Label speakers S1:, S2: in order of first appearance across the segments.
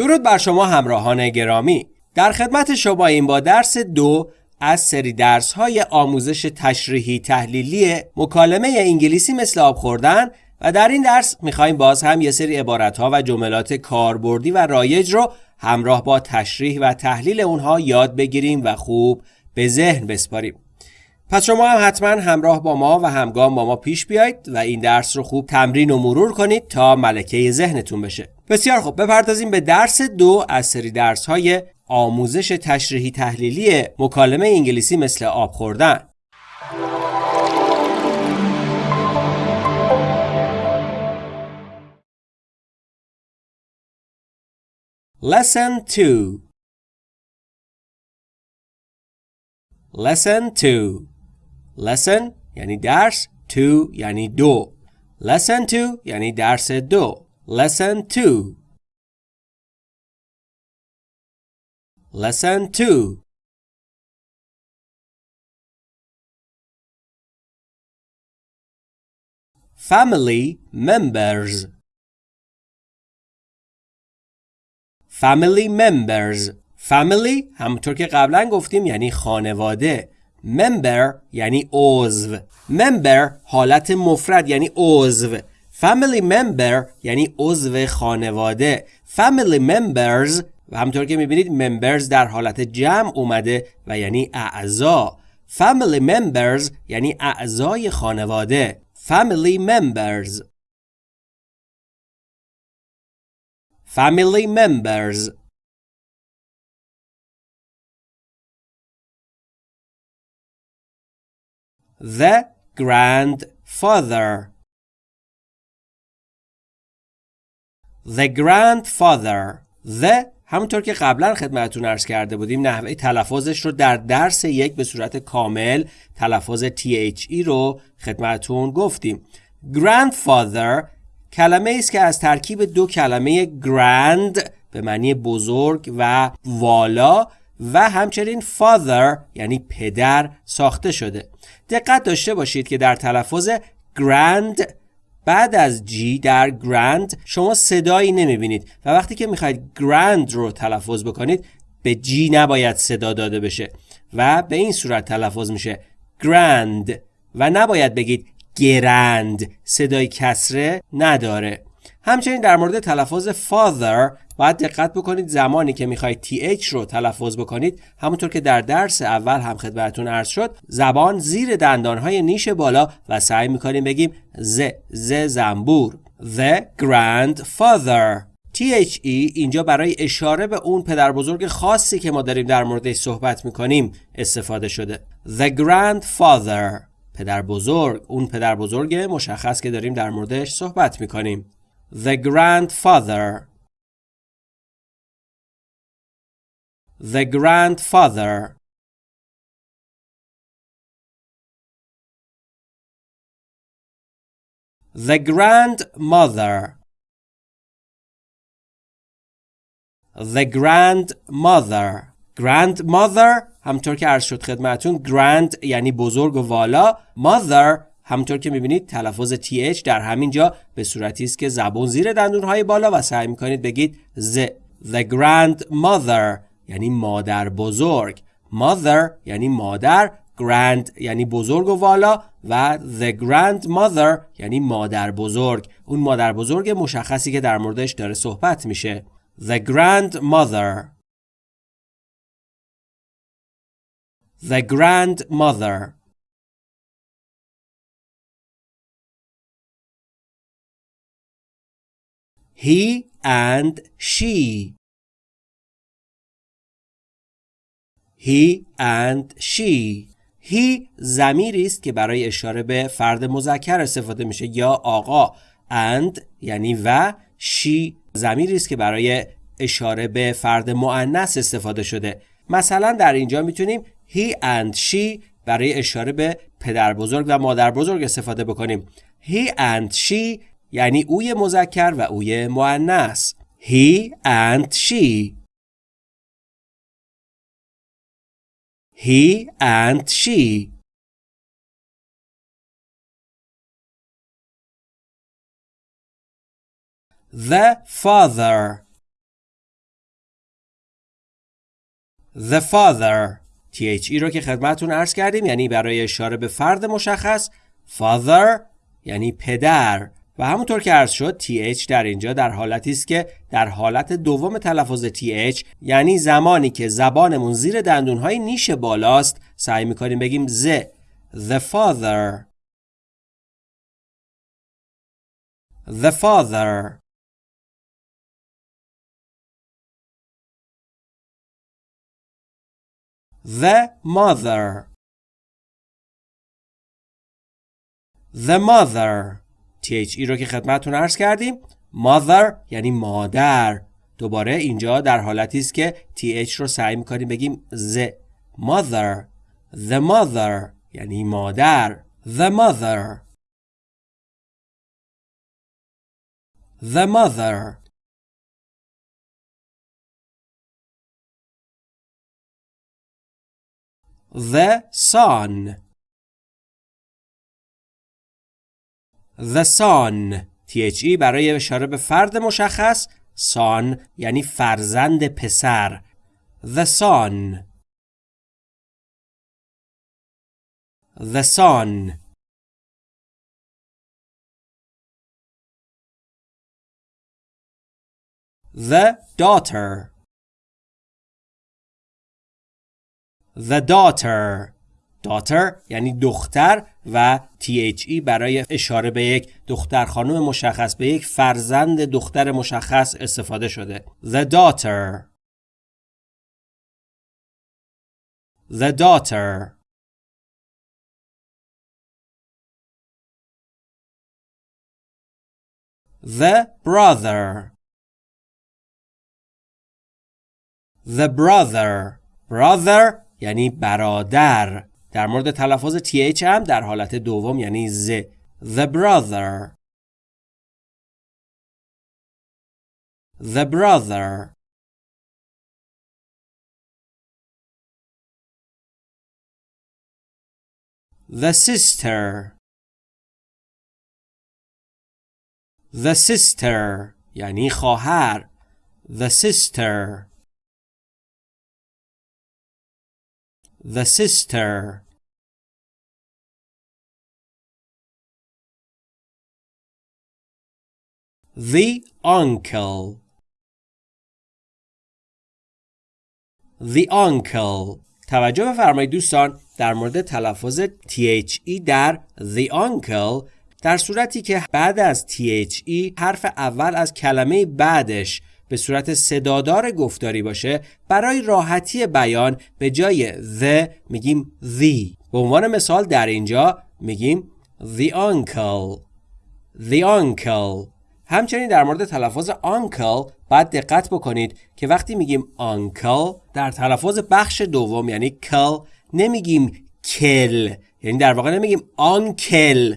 S1: درود بر شما همراهان گرامی. در خدمت شما این با درس دو از سری درس های آموزش تشریحی تحلیلی مکالمه انگلیسی مثل آب خوردن و در این درس می‌خوایم باز هم یه سری عبارت ها و جملات کاربردی و رایج رو همراه با تشریح و تحلیل اونها یاد بگیریم و خوب به ذهن بسپاریم. پس شما هم حتما همراه با ما و همگام با ما پیش بیایید و این درس رو خوب تمرین و مرور کنید تا ملکه ذهنتون بشه. بسیار خوب بپردازیم به درس دو از سری درس های آموزش تشریحی تحلیلی مکالمه انگلیسی مثل آب خوردن. Lesson 2 Lesson 2 Lesson یعنی درس 2 یعنی دو. Lesson 2 یعنی درس دو. Lesson 2 Lesson 2 Family members Family members Family همونطور که قبلا گفتیم یعنی خانواده member یعنی عضو member حالت مفرد یعنی عضو family member یعنی عضو خانواده family members و همطور که می‌بینید members در حالت جمع اومده و یعنی اعضا family members یعنی اعضای خانواده family members family members the grandfather the grandfather. The همونطور که قبلا خدمتتون ارز کرده بودیم نحوه تلفظش رو در درس یک به صورت کامل تلفظ THE رو خدمتتون گفتیم. Grandfather کلمه است که از ترکیب دو کلمه grand به معنی بزرگ و والا و همچنین father یعنی پدر ساخته شده. دقت داشته باشید که در تلفظ grand بعد از جی در grand شما صدایی نمی‌بینید. و وقتی که می‌خواید grand رو تلفظ بکنید به جی نباید صدا داده بشه. و به این صورت تلفظ میشه grand. و نباید بگید گرند صدای کسره نداره. همچنین در مورد تلفظ father باید دقت بکنید زمانی که می‌خواید th رو تلفظ بکنید همونطور که در درس اول هم خدمتتون عرض شد زبان زیر دندانهای نیش بالا و سعی می‌کنیم بگیم ز ز زنبور the grandfather. THE اینجا برای اشاره به اون پدر بزرگ خاصی که ما داریم در موردش صحبت می‌کنیم استفاده شده. The grandfather پدر بزرگ اون پدر بزرگ مشخص که داریم در موردش صحبت می‌کنیم. The grandfather The grandfather The grandmother The grandmother Grandmother همطور که عرض شد خدمتون grand یعنی بزرگ و والا mother همونطور که می‌بینید تلفظ th در همین جا به صورتی است که زبون زیر دندونهای بالا و سعی می‌کنید بگید ز the grandmother یعنی مادر بزرگ. mother یعنی مادر grand یعنی بزرگ و والا و the grandmother یعنی مادر بزرگ. اون مادر بزرگ مشخصی که در موردش داره صحبت میشه. the grandmother. the grandmother. He and she. He and she. He زمیری است که برای اشاره به فرد مذکر استفاده میشه. یا آقا. And یعنی و she زمیری است که برای اشاره به فرد مؤنث استفاده شده. مثلا در اینجا می‌تونیم he and she برای اشاره به پدر بزرگ و مادر بزرگ استفاده بکنیم. He and she یعنی اوی مذکر و اوی مؤنث. He and she. He and she. The father. The father. THE رو که خدمتون عرض کردیم یعنی برای اشاره به فرد مشخص. Father یعنی پدر. و همونطور که عرض شد TH در اینجا در حالتی است که در حالت دوم تلفظ TH یعنی زمانی که زبانمون زیر دندونهای نیش بالاست سعی می‌کنیم بگیم ز The father. The father. The mother. The mother. THE رو که خدمتتون عرض کردیم. Mother یعنی مادر. دوباره اینجا در حالتی است که TH رو سعی می‌کنیم بگیم ز mother. The mother یعنی مادر. The mother. The mother. The son. The son THE برای اشاره به فرد مشخص son یعنی فرزند پسر The son The son The daughter The daughter daughter یعنی دختر و THE برای اشاره به یک دختر خانم مشخص به یک فرزند دختر مشخص استفاده شده. The daughter. The daughter. The brother. The brother. Brother یعنی برادر. در مورد تلفظ TH هم در حالت دوم یعنی ز The brother The brother The sister The sister یعنی خواهر The sister The sister. The uncle. The uncle. توجه بفرمایید دوستان در مورد تلفظ THE در The uncle در صورتی که بعد از THE حرف اول از کلمه بعدش به صورت صدادار گفتاری باشه برای راحتی بیان به جای the میگیم the. به عنوان مثال در اینجا میگیم the uncle. The uncle. همچنین در مورد تلفظ uncle باید دقت بکنید که وقتی میگیم uncle در تلفظ بخش دوم یعنی کل نمیگیم کل یعنی در واقع نمیگیم uncle.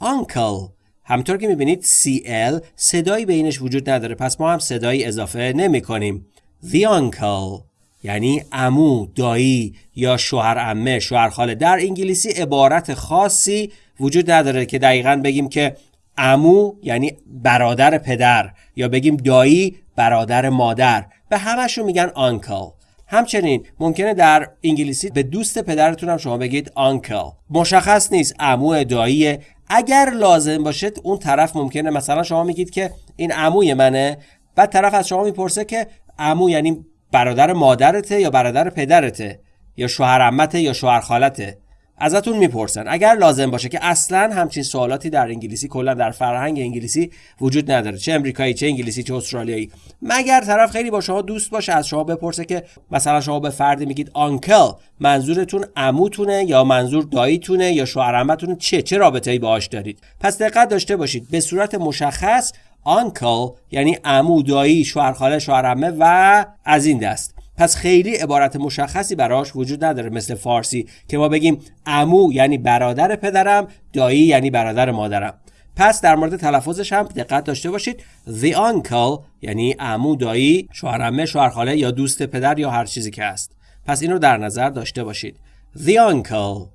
S1: Uncle. همطور که می‌بینید CL صدایی بینش وجود نداره. پس ما هم صدایی اضافه نمی کنیم The uncle یعنی امو، دایی یا شوهر امه، شوهر خاله. در انگلیسی عبارت خاصی وجود نداره که دقیقا بگیم که امو یعنی برادر پدر یا بگیم دایی برادر مادر. به همشون میگن آنکل همچنین ممکنه در انگلیسی به دوست پدرتون هم شما بگید آنکل مشخص نیست عمو دایی اگر لازم باشه اون طرف ممکنه. مثلا شما میگید که این عموی منه. بعد طرف از شما می‌پرسه که عمو یعنی برادر مادرته یا برادر پدرته یا شوهر عمته یا شوهر خالته؟ ازتون می‌پرسن. اگر لازم باشه که اصلا همچین سوالاتی در انگلیسی کلا در فرهنگ انگلیسی وجود نداره. چه امریکایی چه انگلیسی چه استرالیایی. مگر طرف خیلی با شما دوست باشه از شما بپرسه که مثلا شما به فردی میگید آنکل منظورتون عموتونه یا منظور داییتونه یا شوهر چه چه رابطه ای باهاش دارید؟ پس دقت داشته باشید. به صورت مشخص آنکل یعنی عمو دایی شوهر خاله شوهر و از این دست. پس خیلی عبارت مشخصی براش وجود نداره مثل فارسی که ما بگیم امو یعنی برادر پدرم دایی یعنی برادر مادرم. پس در مورد تلفظش هم دقت داشته باشید. The uncle یعنی امو دایی شوهرمه شوهرخاله یا دوست پدر یا هر چیزی که هست. پس اینو در نظر داشته باشید. The uncle.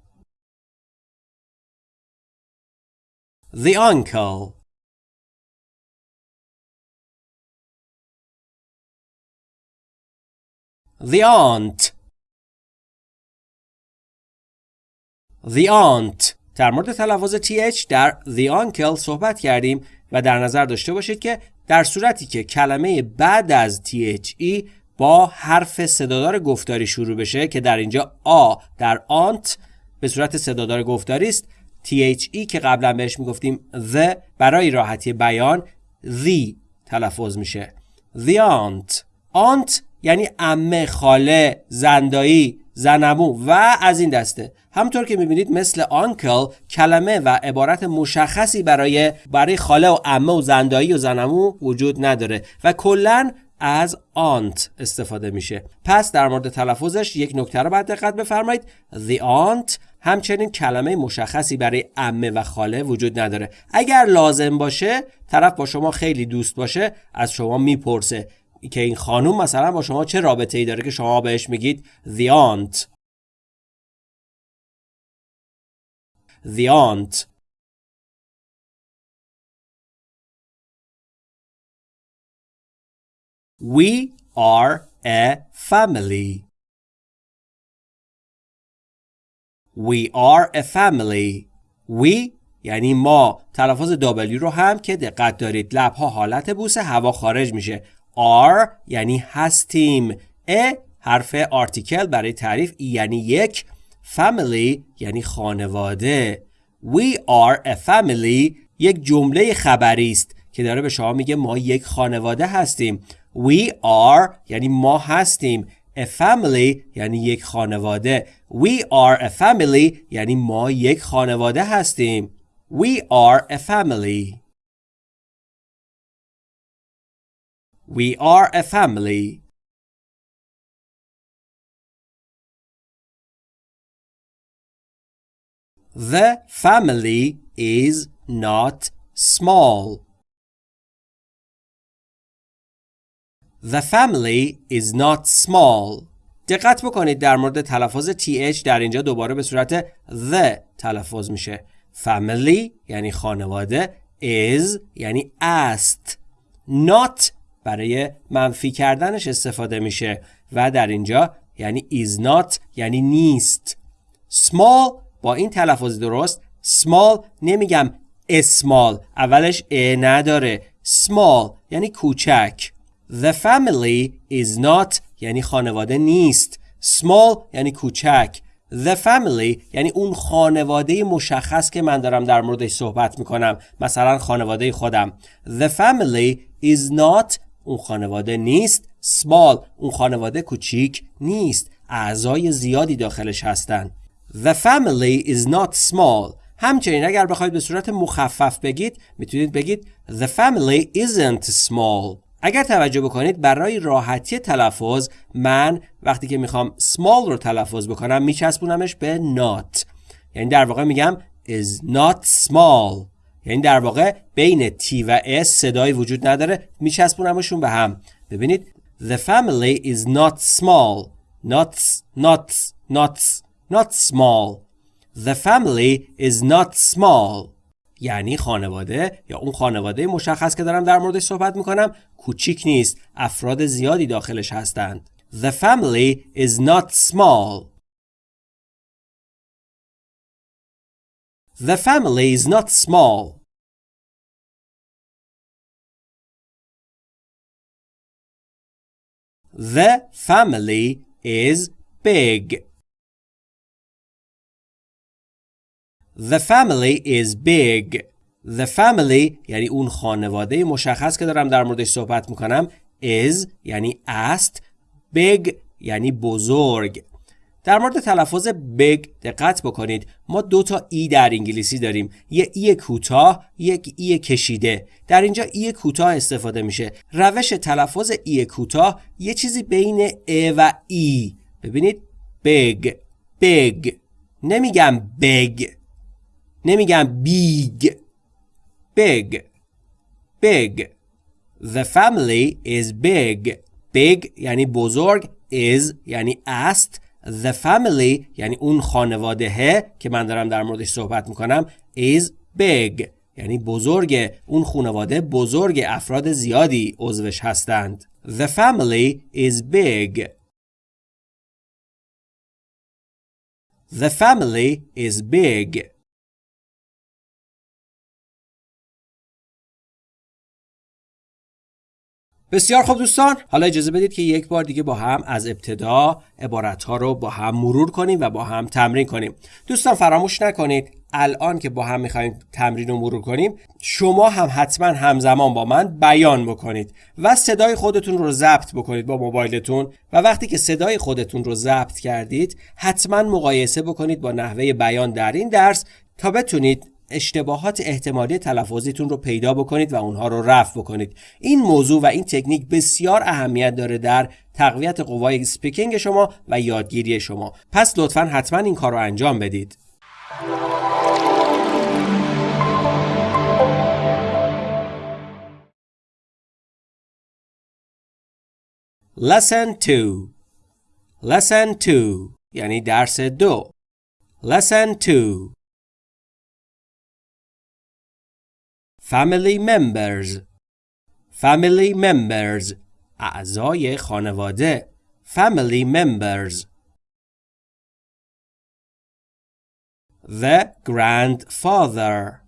S1: The uncle. The aunt. The aunt. در مورد تلفظ th در the uncle صحبت کردیم و در نظر داشته باشید که در صورتی که کلمه بعد از the با حرف صدادار گفتاری شروع بشه که در اینجا آ در آنت به صورت صدادار گفتاری است. THE که قبلا بهش می‌گفتیم the برای راحتی بیان the تلفظ میشه. The aunt. Aunt یعنی امه خاله زندایی زنمو و از این دسته. همطور که می‌بینید مثل آنکل کلمه و عبارت مشخصی برای برای خاله و امه و زندایی و زنمو وجود نداره و کلا از آنت استفاده میشه. پس در مورد تلفظش یک نکته رو باید دقت بفرمایید. The aunt همچنین کلمه مشخصی برای امه و خاله وجود نداره. اگر لازم باشه طرف با شما خیلی دوست باشه از شما می‌پرسه. که این خانوم مثلا با شما چه رابطه ای داره که شما بهش میگید the aunt the aunt We are a family. We are a family. We یعنی ما تلفظ W رو هم که دقت دارید لبها حالت بوسه هوا خارج میشه are یعنی هستیم. ا حرف آرتیکل برای تعریف یعنی یک. Family یعنی خانواده. We are a family یک جمله خبری است که داره به شما میگه ما یک خانواده هستیم. We are یعنی ما هستیم. A family یعنی یک خانواده. We are a family یعنی ما یک خانواده هستیم. We are a family. We are a family. The family is not small. The family is not small. دقت بکنید در مورد تلفظ th در اینجا دوباره به صورت the تلفظ میشه. Family یعنی خانواده is یعنی است. Not برای منفی کردنش استفاده میشه و در اینجا یعنی is not یعنی نیست. Small با این تلفظ درست small نمیگم small اولش ا نداره. Small یعنی کوچک. The family is not یعنی خانواده نیست. Small یعنی کوچک. The family یعنی اون خانواده مشخص که من دارم در موردش صحبت می‌کنم مثلا خانواده خودم. The family is not اون خانواده نیست small اون خانواده کوچیک نیست اعضای زیادی داخلش هستن. The family is not small. همچنین اگر بخواید به صورت مخفف بگید می‌تونید بگید The family isn't small. اگر توجه بکنید برای راحتی تلفظ من وقتی که می‌خوام small رو تلفظ بکنم میچسبونمش به not. یعنی در واقع میگم is not small. یعنی در واقع بین T و S صدایی وجود نداره میچسبونمشون به هم. ببینید The family is not small. Not not not not small. The family is not small. یعنی خانواده یا اون خانواده مشخص که دارم در موردش صحبت می‌کنم کوچیک نیست. افراد زیادی داخلش هستند. The family is not small. The family is not small The family is big. The family is big. The family یعنی اون خانواده مشخص که دارم در موردش صحبت میکنم is یعنی است big یعنی بزرگ در مورد تلفظ big دقت بکنید. ما دو تا ای در انگلیسی داریم. یه ای کوتاه یک ای کشیده. در اینجا ای کوتاه استفاده میشه. روش تلفظ ای کوتاه یه چیزی بین ا و ای. ببینید. big big نمیگم big نمیگم big big big The family is big. Big یعنی بزرگ. Is یعنی است. The family یعنی اون خانواده که من دارم در موردش صحبت می‌کنم is big یعنی بزرگ اون خانواده بزرگ افراد زیادی عضوش هستند. The family is big. The family is big. بسیار خوب دوستان حالا اجازه بدید که یک بار دیگه با هم از ابتدا عبارت ها رو با هم مرور کنیم و با هم تمرین کنیم. دوستان فراموش نکنید الان که با هم می‌خوایم تمرین رو مرور کنیم شما هم حتما همزمان با من بیان بکنید و صدای خودتون رو ضبط بکنید با موبایلتون و وقتی که صدای خودتون رو ضبط کردید حتما مقایسه بکنید با نحوه بیان در این درس تا بتونید اشتباهات احتمالی تلفظیتون رو پیدا بکنید و اونها رو رفع بکنید. این موضوع و این تکنیک بسیار اهمیت داره در تقویت قوای سپیکینگ شما و یادگیری شما. پس لطفا حتما این کار رو انجام بدید. Lesson 2 Lesson 2 یعنی درس دو. Lesson 2 Family members Family members اعضای خانواده Family members The grandfather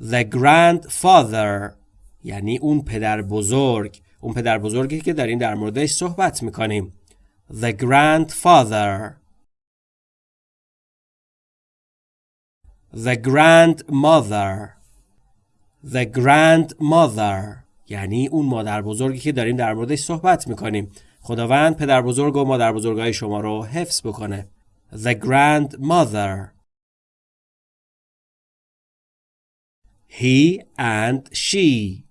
S1: The grandfather یعنی اون پدر بزرگ اون پدر بزرگی که داریم در موردش صحبت می‌کنیم The grandfather The grandmother The grandmother یعنی اون مادر بزرگی که داریم در موردش صحبت می‌کنیم. خداوند پدر بزرگ و مادر بزرگای شما رو حفظ بکنه. The grandmother He and she.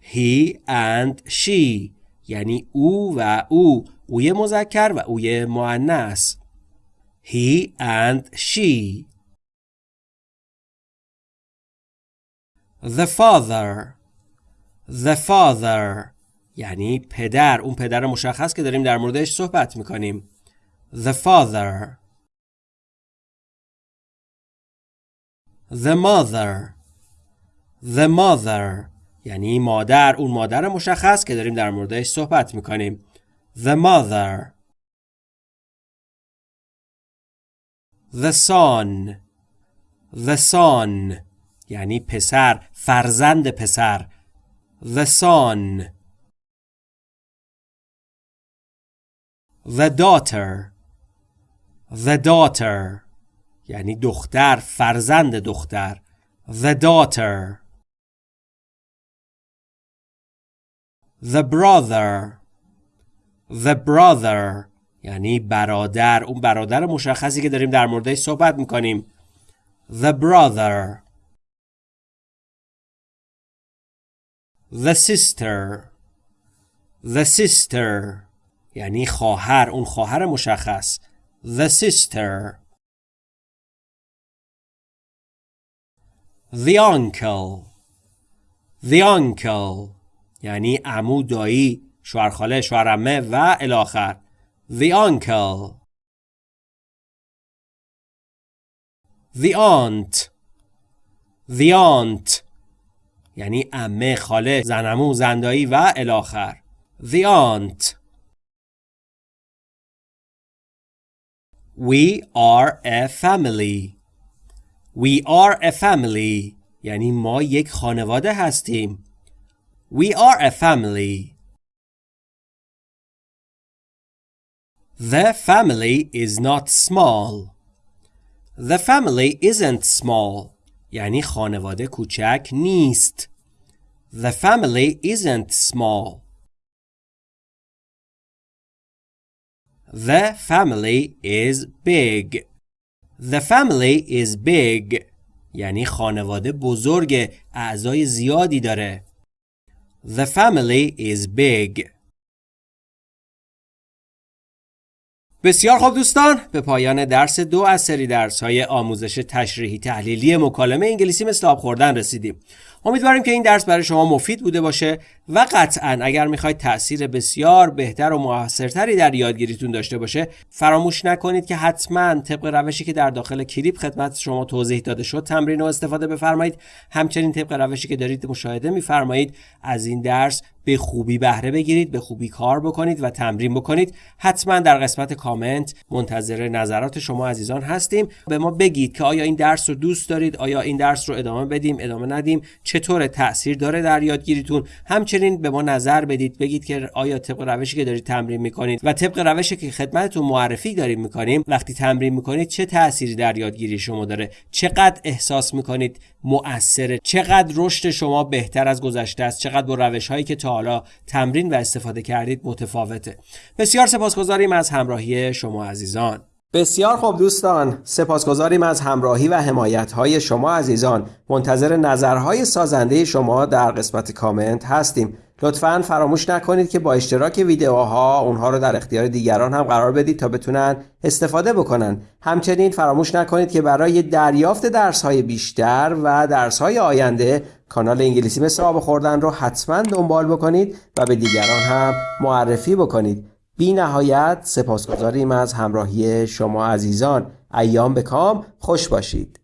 S1: He and she. یعنی او و او. اوی مذکر و اوی مؤنث. He and she. The father. The father. یعنی پدر. اون پدر مشخص که داریم در موردش صحبت می‌کنیم. The father. The mother. The mother. یعنی مادر. اون مادر مشخص که داریم در موردش صحبت می‌کنیم. The mother. The son. The son. یعنی پسر فرزند پسر. The son. The daughter. The daughter. یعنی دختر فرزند دختر. The daughter. The brother. The brother. یعنی برادر. اون برادر مشخصی که داریم در موردش صحبت می‌کنیم. The brother. The sister The sister یعنی خواهر اون خواهر مشخص The sister The uncle The uncle یعنی عمو دایی شوهرخاله شوهرمه و الاخر The uncle The aunt The aunt یعنی امه خاله زنمو زندایی و الاخر The aunt We are a family We are a family یعنی ما یک خانواده هستیم We are a family The family is not small The family isn't small یعنی خانواده کوچک نیست. The family isn't small. The family is big. The family is big. یعنی خانواده بزرگ اعضای زیادی داره. The family is big. بسیار خوب دوستان به پایان درس دو از سری درس های آموزش تشریحی تحلیلی مکالمه انگلیسی مثل آب خوردن رسیدیم. امیدواریم که این درس برای شما مفید بوده باشه و قطعا اگر می‌خواید تاثیر بسیار بهتر و موثرتری در یادگیریتون داشته باشه فراموش نکنید که حتما طبق روشی که در داخل کلیپ خدمت شما توضیح داده شد تمرین و استفاده بفرمایید. همچنین طبق روشی که دارید مشاهده میفرمایید از این درس به خوبی بهره بگیرید به خوبی کار بکنید و تمرین بکنید. حتما در قسمت کامنت منتظر نظرات شما عزیزان هستیم. به ما بگید که آیا این درس رو دوست دارید آیا این درس رو ادامه بدیم ادامه ندیم چطور تاثیر داره در یادگیریتون. همچنین به ما نظر بدید بگید که آیا طبق روشی که دارید تمرین می‌کنید و طبق روشی که خدمتتون معرفی داریم می‌کنیم وقتی تمرین می‌کنید چه تأثیری در یادگیری شما داره؟ چقدر احساس می‌کنید مؤثره؟ چقدر رشد شما بهتر از گذشته است؟ چقدر با روش هایی که تا حالا تمرین و استفاده کردید متفاوته؟ بسیار سپاسگزاریم از همراهی شما عزیزان. بسیار خوب دوستان سپاسگزاریم از همراهی و حمایت های شما عزیزان. منتظر نظرهای سازنده شما در قسمت کامنت هستیم. لطفا فراموش نکنید که با اشتراک ویدیوها اونها رو در اختیار دیگران هم قرار بدید تا بتونن استفاده بکنن. همچنین فراموش نکنید که برای دریافت درس های بیشتر و درس های آینده کانال انگلیسی مثل آب خوردن رو حتما دنبال بکنید و به دیگران هم معرفی بکنید. بی نهایت سپاسگزاریم از همراهی شما عزیزان. ایام به کام. خوش باشید.